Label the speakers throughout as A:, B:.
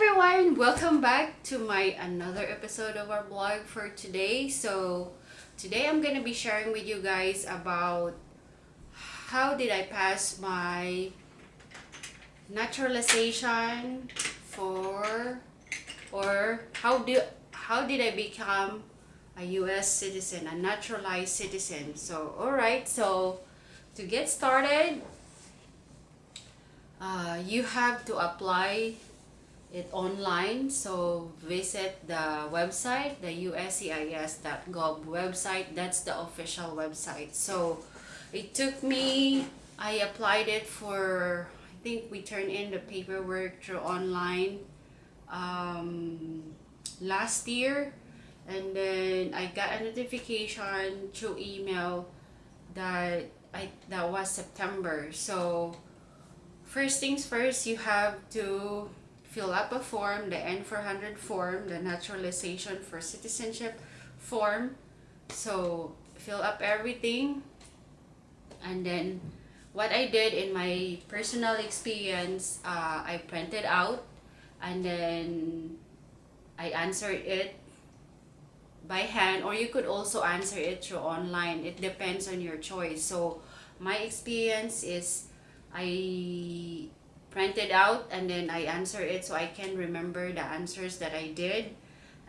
A: everyone welcome back to my another episode of our blog for today. So today i'm gonna be sharing with you guys about how did i pass my naturalization for or how do how did i become a u.s citizen a naturalized citizen? So all right so to get started uh, you have to apply it online. So visit the website the uscis.gov website. That's the official website. So it took me i applied it for i think we turned in the paperwork through online um, last year. And then i got a notification through email that i that was september. So first things first you have to fill up a form, the N400 form, the naturalization for citizenship form. So fill up everything and then what I did in my personal experience, uh, I printed out and then I answered it by hand or you could also answer it through online. It depends on your choice. So my experience is I print it out and then I answer it so I can remember the answers that I did.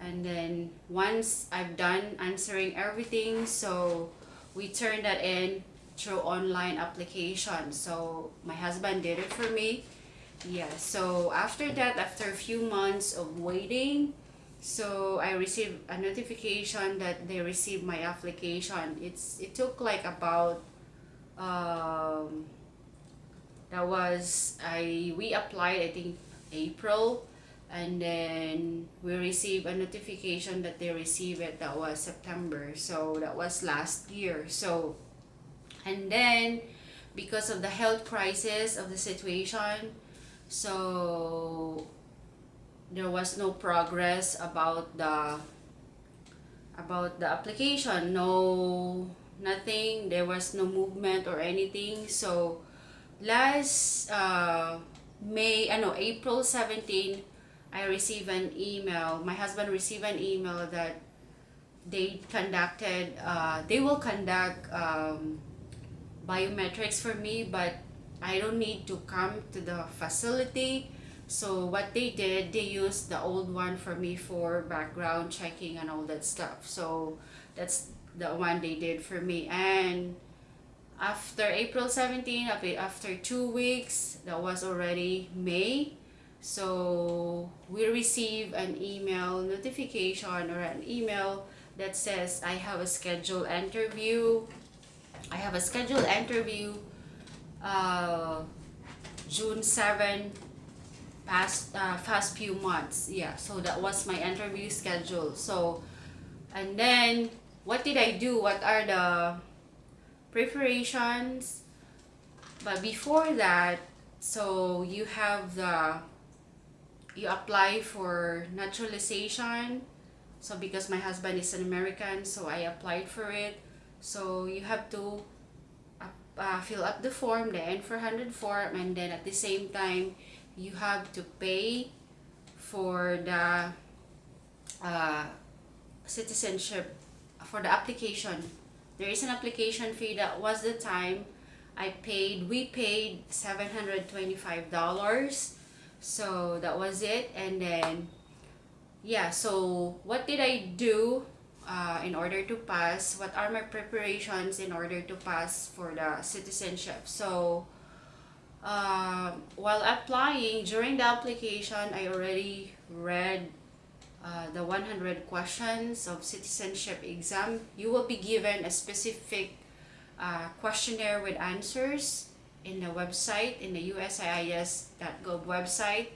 A: And then once I've done answering everything so we turn that in through online application. So my husband did it for me. Yeah so after that after a few months of waiting so I received a notification that they received my application. It's it took like about um, that was I we applied I think April. And then we received a notification that they received it. That was September. So that was last year. So and then because of the health crisis of the situation so there was no progress about the about the application. No nothing. There was no movement or anything. So last uh, May, ano, April 17, I received an email, my husband received an email that they conducted, uh, they will conduct um, biometrics for me, but I don't need to come to the facility. So what they did, they used the old one for me for background checking and all that stuff. So that's the one they did for me. And after April 17 after two weeks that was already May. So we receive an email notification or an email that says I have a scheduled interview. I have a scheduled interview uh, June 7 past uh, past few months. Yeah so that was my interview schedule. So and then what did I do? What are the preparations but before that so you have the you apply for naturalization. So because my husband is an American so I applied for it. So you have to uh, fill up the form the N400 form and then at the same time you have to pay for the uh, citizenship for the application there is an application fee that was the time I paid we paid $725 so that was it. And then yeah so what did I do uh, in order to pass? What are my preparations in order to pass for the citizenship? So uh, while applying during the application I already read uh, the 100 questions of citizenship exam, you will be given a specific uh, questionnaire with answers in the website, in the USCIS.gov website.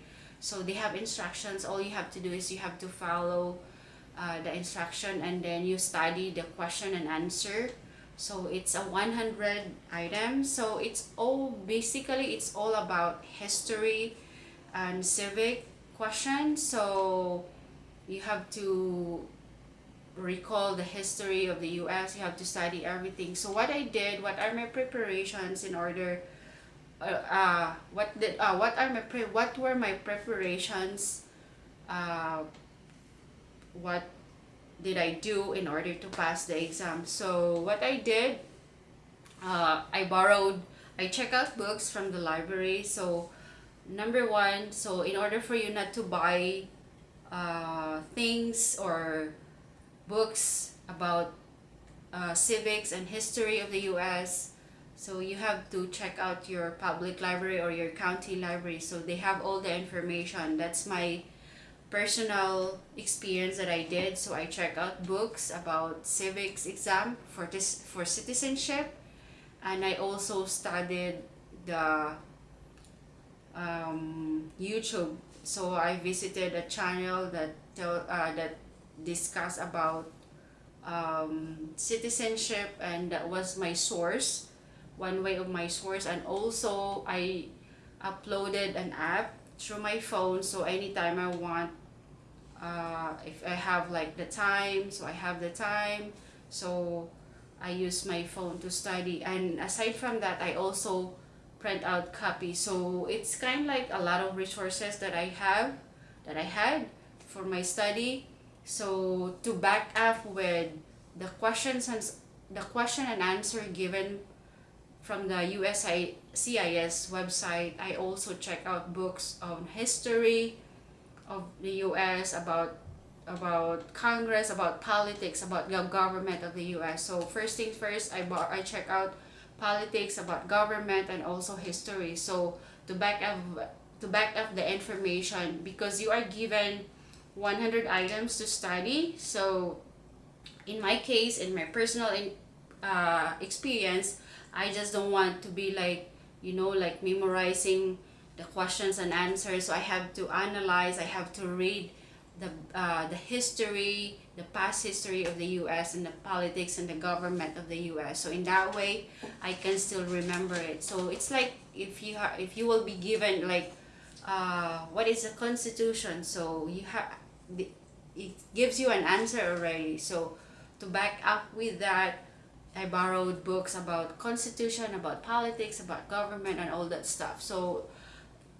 A: So they have instructions. All you have to do is you have to follow uh, the instruction and then you study the question and answer. So it's a 100 item. So it's all, basically it's all about history and civic questions. So you have to recall the history of the US you have to study everything so what I did what are my preparations in order uh, uh what did uh, what are my pre what were my preparations uh, what did I do in order to pass the exam. So what I did, uh, I borrowed, I check out books from the library. So number one, so in order for you not to buy uh, things or books about uh, civics and history of the US, so you have to check out your public library or your county library. So they have all the information. That's my personal experience that I did. So I check out books about civics exam for this for citizenship, and I also studied the um, YouTube. So I visited a channel that tell uh, that discuss about um, citizenship, and that was my source, one way of my source, and also I uploaded an app through my phone. So anytime I want, uh, if I have like the time, so I have the time. So I use my phone to study, and aside from that, I also print out copy. So it's kind of like a lot of resources that I have that I had for my study. So to back up with the questions and the question and answer given from the USCIS website I also check out books on history of the US about about Congress about politics about the government of the US so first things first I bought I check out politics, about government, and also history. So to back up to back up the information because you are given 100 items to study. So in my case, in my personal in, uh, experience, I just don't want to be like, you know, like memorizing the questions and answers. So I have to analyze, I have to read the, uh, the history, the past history of the US and the politics and the government of the US. So in that way, I can still remember it. So it's like if you have, if you will be given like, uh, what is the constitution? So you have, it gives you an answer already. So to back up with that, I borrowed books about constitution, about politics, about government, and all that stuff. So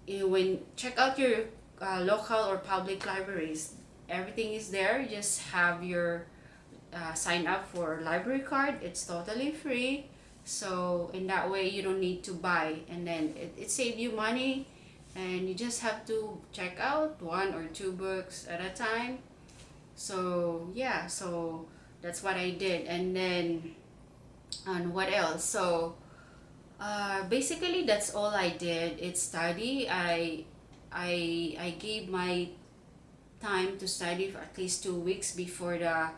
A: you, when check out your uh, local or public libraries everything is there. You just have your uh, sign up for library card. It's totally free. So in that way you don't need to buy. And then it, it saves you money. And you just have to check out one or two books at a time. So yeah. So that's what I did. And then and what else? So uh, basically that's all I did. It's study. I I I gave my time to study for at least two weeks before the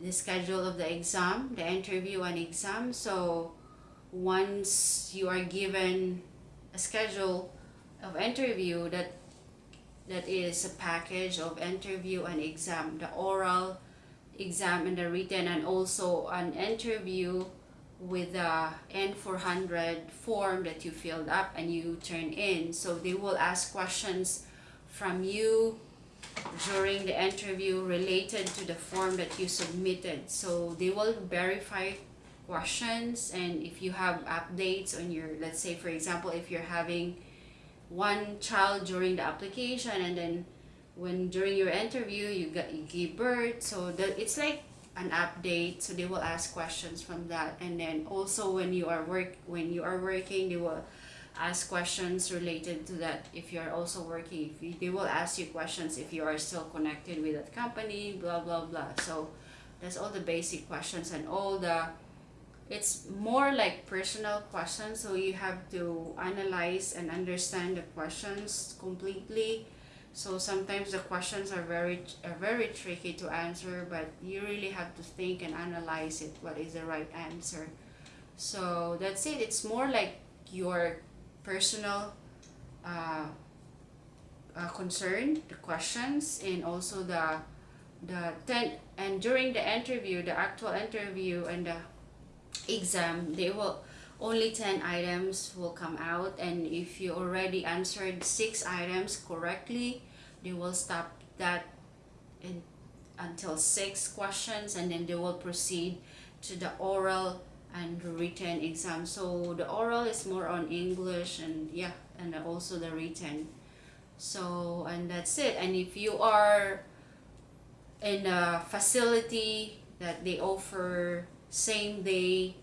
A: the schedule of the exam, the interview and exam. So once you are given a schedule of interview that that is a package of interview and exam, the oral exam and the written and also an interview with the N400 form that you filled up and you turn in. So they will ask questions from you during the interview related to the form that you submitted. So they will verify questions and if you have updates on your, let's say for example, if you're having one child during the application and then when during your interview you got you give birth so that it's like an update so they will ask questions from that and then also when you are work when you are working they will ask questions related to that if you are also working. If you, they will ask you questions if you are still connected with that company blah blah blah. So that's all the basic questions and all the it's more like personal questions. So you have to analyze and understand the questions completely. So sometimes the questions are very are very tricky to answer but you really have to think and analyze it what is the right answer. So that's it. It's more like your personal uh, uh, concern the questions and also the the ten and during the interview the actual interview and the exam they will only 10 items will come out and if you already answered six items correctly they will stop that in, until six questions and then they will proceed to the oral and written exam. So the oral is more on English and yeah and also the written. So and that's it. And if you are in a facility that they offer same day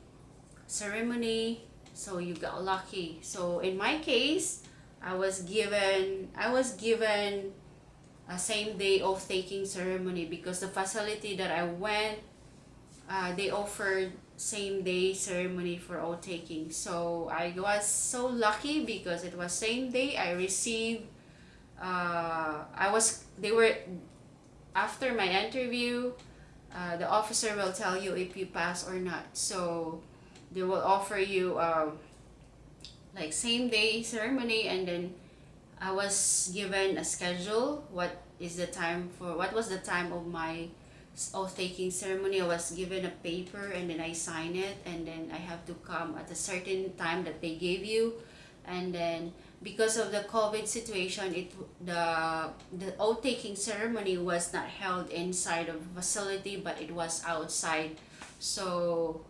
A: ceremony so you got lucky. So in my case i was given i was given a same day of taking ceremony because the facility that i went uh, they offered same day ceremony for oath taking. So i was so lucky because it was same day i received uh, i was they were after my interview uh, the officer will tell you if you pass or not. So they will offer you um, like same day ceremony and then I was given a schedule what is the time for what was the time of my oath taking ceremony I was given a paper and then I sign it and then I have to come at a certain time that they gave you and then because of the COVID situation, it the the oath taking ceremony was not held inside of facility, but it was outside. So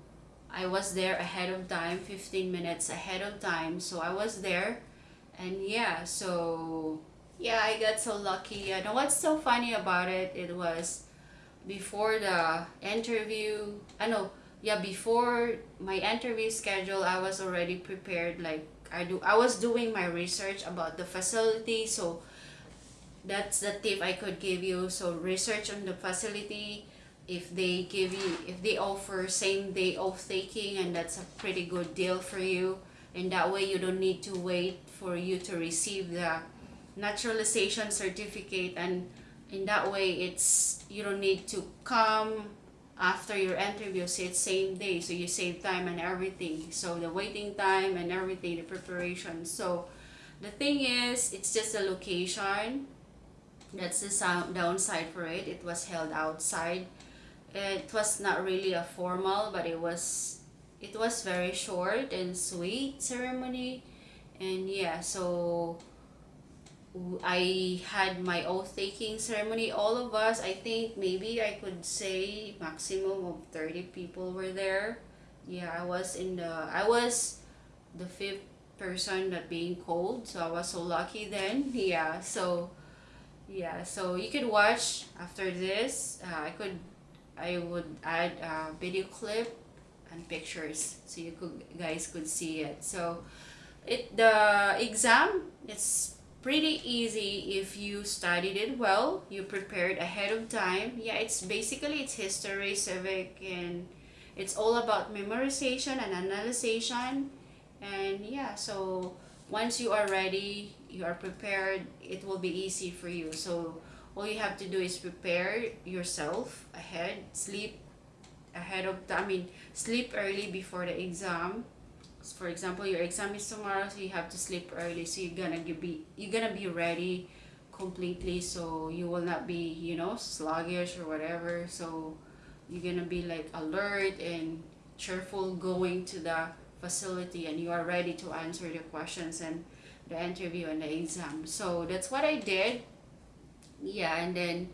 A: I was there ahead of time, 15 minutes ahead of time. So I was there, and yeah, so yeah, I got so lucky. And what's so funny about it, it was before the interview. Ah, I know, yeah, before my interview schedule, I was already prepared like I do I was doing my research about the facility so that's the tip I could give you so research on the facility if they give you if they offer same day oath taking and that's a pretty good deal for you and that way you don't need to wait for you to receive the naturalization certificate and in that way it's you don't need to come after your interview so it's same day so you save time and everything. So the waiting time and everything the preparation. So the thing is it's just a location. That's the downside for it. It was held outside. It was not really a formal but it was it was very short and sweet ceremony. And yeah so I had my oath taking ceremony. All of us, I think maybe I could say maximum of 30 people were there. Yeah, I was in the, I was the fifth person that being called. So I was so lucky then. Yeah, so yeah, so you could watch after this. Uh, I could, I would add a video clip and pictures so you could guys could see it. So it the exam, it's pretty easy if you studied it well you prepared ahead of time. Yeah it's basically it's history civic and it's all about memorization and analysis and yeah so once you are ready you are prepared it will be easy for you. So all you have to do is prepare yourself ahead sleep ahead of i mean sleep early before the exam for example your exam is tomorrow so you have to sleep early so you're gonna be you're gonna be ready completely so you will not be you know sluggish or whatever. So you're gonna be like alert and cheerful going to the facility and you are ready to answer the questions and the interview and the exam. So that's what I did. Yeah and then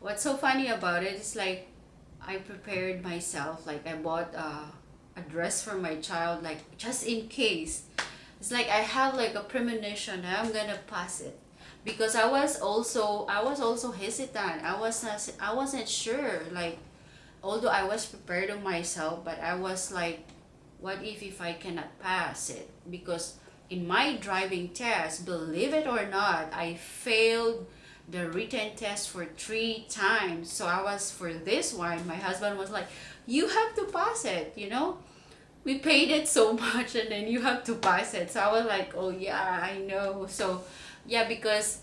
A: what's so funny about it is like I prepared myself like I bought uh a dress for my child like just in case. It's like I have like a premonition I'm gonna pass it. Because I was also I was also hesitant. I was not I wasn't sure like although I was prepared on myself but I was like what if if I cannot pass it? Because in my driving test believe it or not I failed the written test for three times. So I was for this one my husband was like you have to pass it you know? We paid it so much and then you have to pass it. So I was like oh yeah I know. So yeah because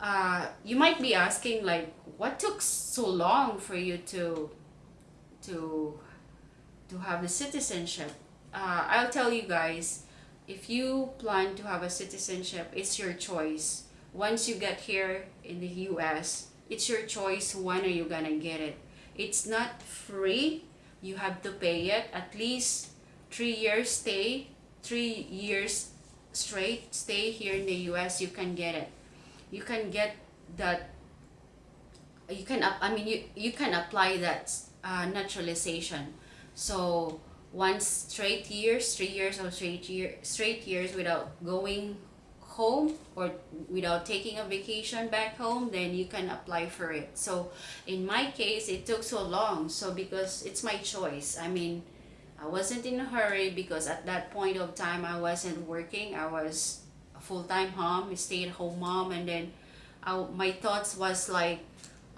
A: uh, you might be asking like what took so long for you to to to have the citizenship? Uh, I'll tell you guys if you plan to have a citizenship it's your choice. Once you get here in the US it's your choice when are you gonna get it. It's not free you have to pay it at least three years stay three years straight stay here in the US you can get it. You can get that you can I mean you you can apply that uh, naturalization. So one straight years three years or straight year straight years without going home or without taking a vacation back home then you can apply for it. So in my case it took so long. So because it's my choice. I mean i wasn't in a hurry because at that point of time i wasn't working. I was a full-time mom stay-at-home mom. And then I, my thoughts was like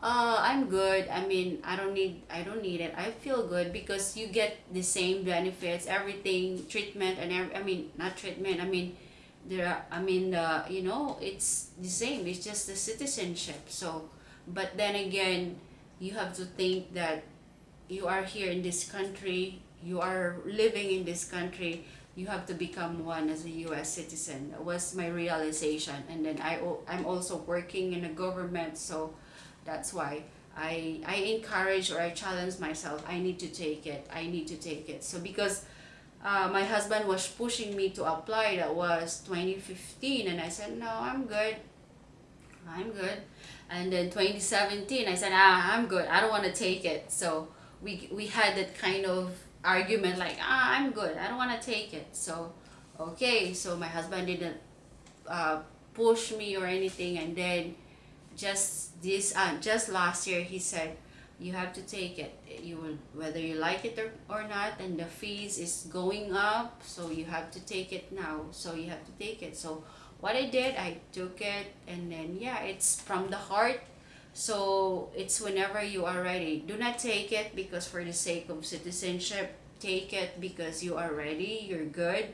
A: uh i'm good. I mean i don't need i don't need it. I feel good because you get the same benefits everything treatment and every, i mean not treatment i mean there are, i mean uh, you know it's the same it's just the citizenship. So but then again you have to think that you are here in this country you are living in this country you have to become one as a US citizen. That was my realization. And then I, I'm also working in a government so that's why I, I encourage or I challenge myself I need to take it I need to take it. So because uh, my husband was pushing me to apply. That was 2015 and I said no I'm good. I'm good. And then 2017 I said ah I'm good. I don't want to take it. So we we had that kind of argument like ah I'm good. I don't want to take it. So okay. So my husband didn't uh, push me or anything. And then just this uh, just last year he said you have to take it. You will whether you like it or, or not and the fees is going up so you have to take it now. So you have to take it. So what I did I took it and then yeah it's from the heart. So it's whenever you are ready. Do not take it because for the sake of citizenship take it because you are ready you're good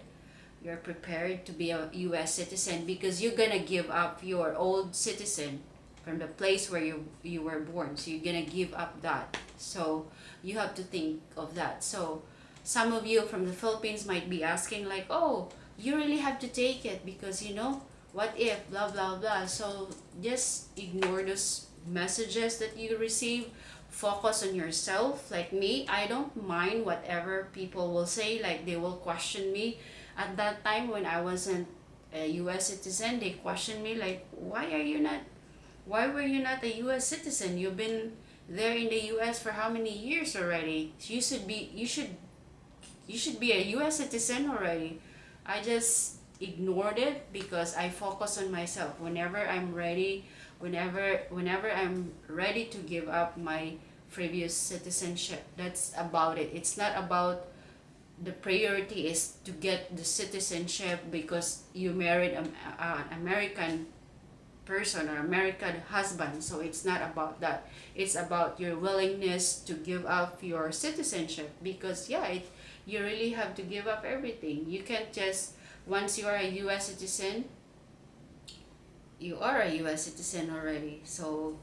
A: you're prepared to be a US citizen because you're gonna give up your old citizen from the place where you you were born. So you're gonna give up that. So you have to think of that. So some of you from the Philippines might be asking like oh you really have to take it because you know what if blah blah blah. So just ignore those messages that you receive. Focus on yourself. Like me i don't mind whatever people will say. Like they will question me. At that time when i wasn't a u.s citizen they questioned me like why are you not why were you not a U.S. citizen? You've been there in the U.S. for how many years already? You should be you should you should be a U.S. citizen already. I just ignored it because I focus on myself. Whenever I'm ready, whenever whenever I'm ready to give up my previous citizenship, that's about it. It's not about the priority is to get the citizenship because you married an uh, American person or American husband. So it's not about that. It's about your willingness to give up your citizenship because yeah, it, you really have to give up everything. You can't just, once you are a U.S. citizen, you are a U.S. citizen already. So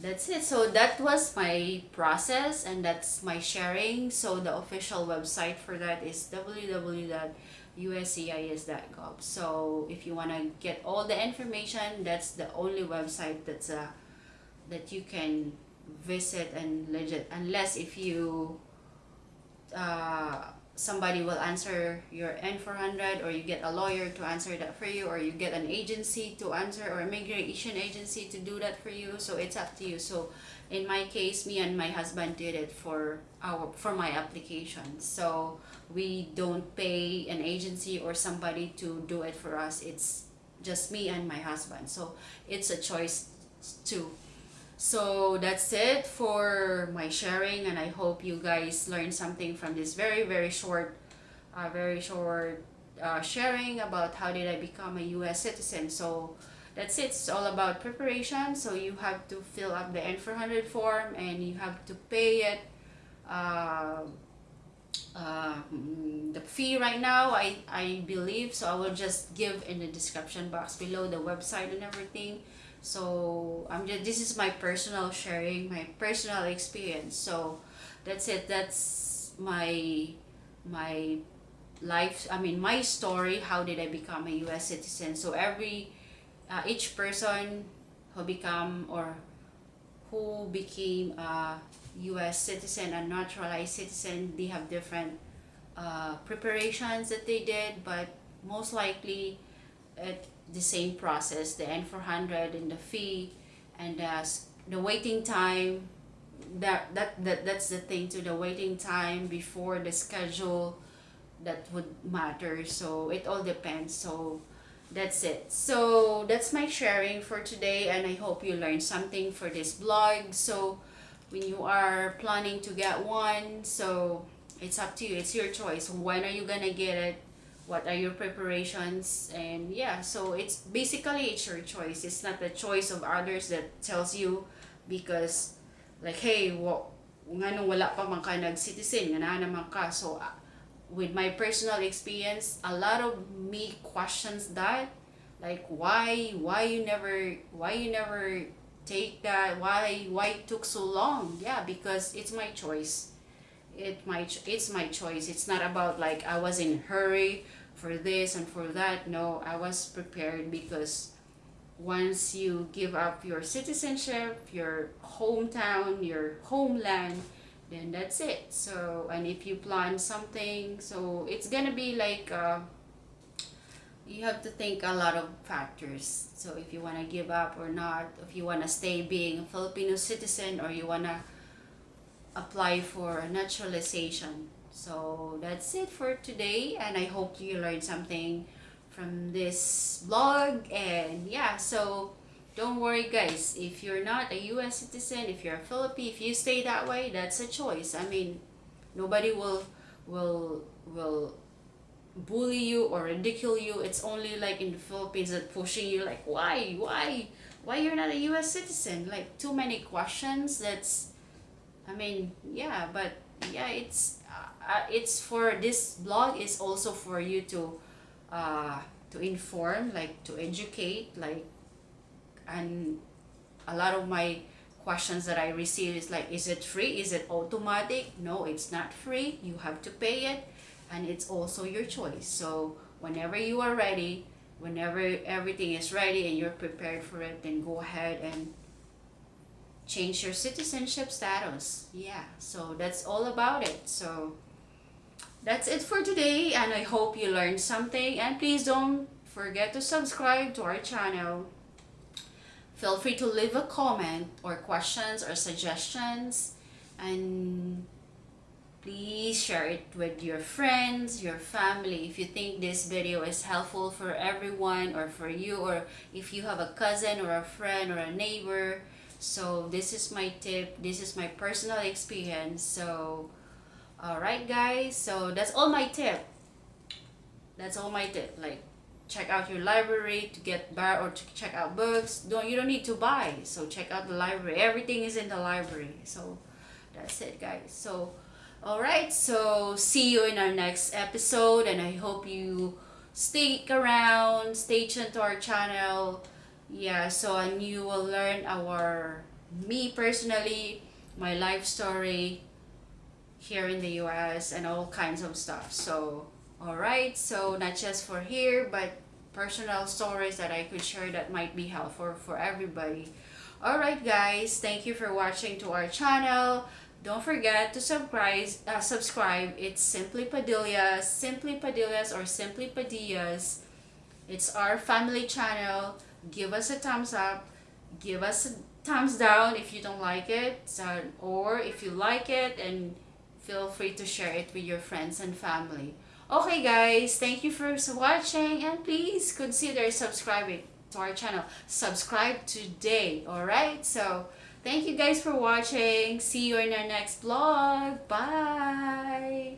A: that's it. So that was my process and that's my sharing. So the official website for that is www uscis.gov so if you want to get all the information that's the only website that's uh, that you can visit and legit unless if you uh, somebody will answer your N400 or you get a lawyer to answer that for you or you get an agency to answer or immigration agency to do that for you. So it's up to you. So in my case me and my husband did it for our for my application. So we don't pay an agency or somebody to do it for us. It's just me and my husband. So it's a choice too. So that's it for my sharing and i hope you guys learned something from this very very short uh, very short uh, sharing about how did i become a u.s citizen. So that's it. It's all about preparation. So you have to fill up the n400 form and you have to pay it uh, uh, the fee right now I, I believe. So I will just give in the description box below the website and everything. So I'm just this is my personal sharing my personal experience. So that's it. That's my my life I mean my story how did I become a US citizen. So every uh, each person who become or who became a U.S. citizen and naturalized citizen, they have different uh, preparations that they did, but most likely at the same process, the N400 and the fee and uh, the waiting time, that, that, that that's the thing to the waiting time before the schedule that would matter. So it all depends. So that's it. So that's my sharing for today and i hope you learned something for this blog. So when you are planning to get one so it's up to you. It's your choice. When are you gonna get it? What are your preparations? And yeah so it's basically it's your choice. It's not the choice of others that tells you because like hey what nga nung wala pa man nag-citizen nga na naman ka. So with my personal experience a lot of me questions that like why why you never why you never take that why why it took so long? Yeah because it's my choice. It my it's my choice. It's not about like i was in hurry for this and for that. No i was prepared because once you give up your citizenship your hometown your homeland then that's it. So and if you plan something so it's gonna be like uh, you have to think a lot of factors. So if you want to give up or not if you want to stay being a filipino citizen or you want to apply for a naturalization. So that's it for today and i hope you learned something from this blog and yeah so don't worry guys. If you're not a u.s citizen if you're a filipino if you stay that way that's a choice. I mean nobody will will will bully you or ridicule you. It's only like in the philippines that pushing you like why? Why? Why you're not a u.s citizen? Like too many questions. That's i mean yeah but yeah it's uh, it's for this blog is also for you to uh, to inform like to educate like and a lot of my questions that I receive is like is it free? Is it automatic? No it's not free. You have to pay it. And it's also your choice. So whenever you are ready whenever everything is ready and you're prepared for it then go ahead and change your citizenship status. Yeah so that's all about it. So that's it for today. And I hope you learned something. And please don't forget to subscribe to our channel feel free to leave a comment or questions or suggestions and please share it with your friends your family. If you think this video is helpful for everyone or for you or if you have a cousin or a friend or a neighbor. So this is my tip this is my personal experience. So alright guys. So that's all my tip. That's all my tip like check out your library to get bar or to check out books. Don't you don't need to buy so check out the library. Everything is in the library. So that's it guys. So alright so see you in our next episode and I hope you stick around stay tuned to our channel. Yeah so and you will learn our me personally my life story here in the US and all kinds of stuff. So alright so not just for here but personal stories that I could share that might be helpful for everybody. Alright guys thank you for watching to our channel. Don't forget to subscribe uh, subscribe. It's simply padillas simply padillas or simply padillas. It's our family channel. Give us a thumbs up. Give us a thumbs down if you don't like it or if you like it and feel free to share it with your friends and family okay guys thank you for watching and please consider subscribing to our channel. Subscribe today all right so thank you guys for watching. See you in our next vlog. Bye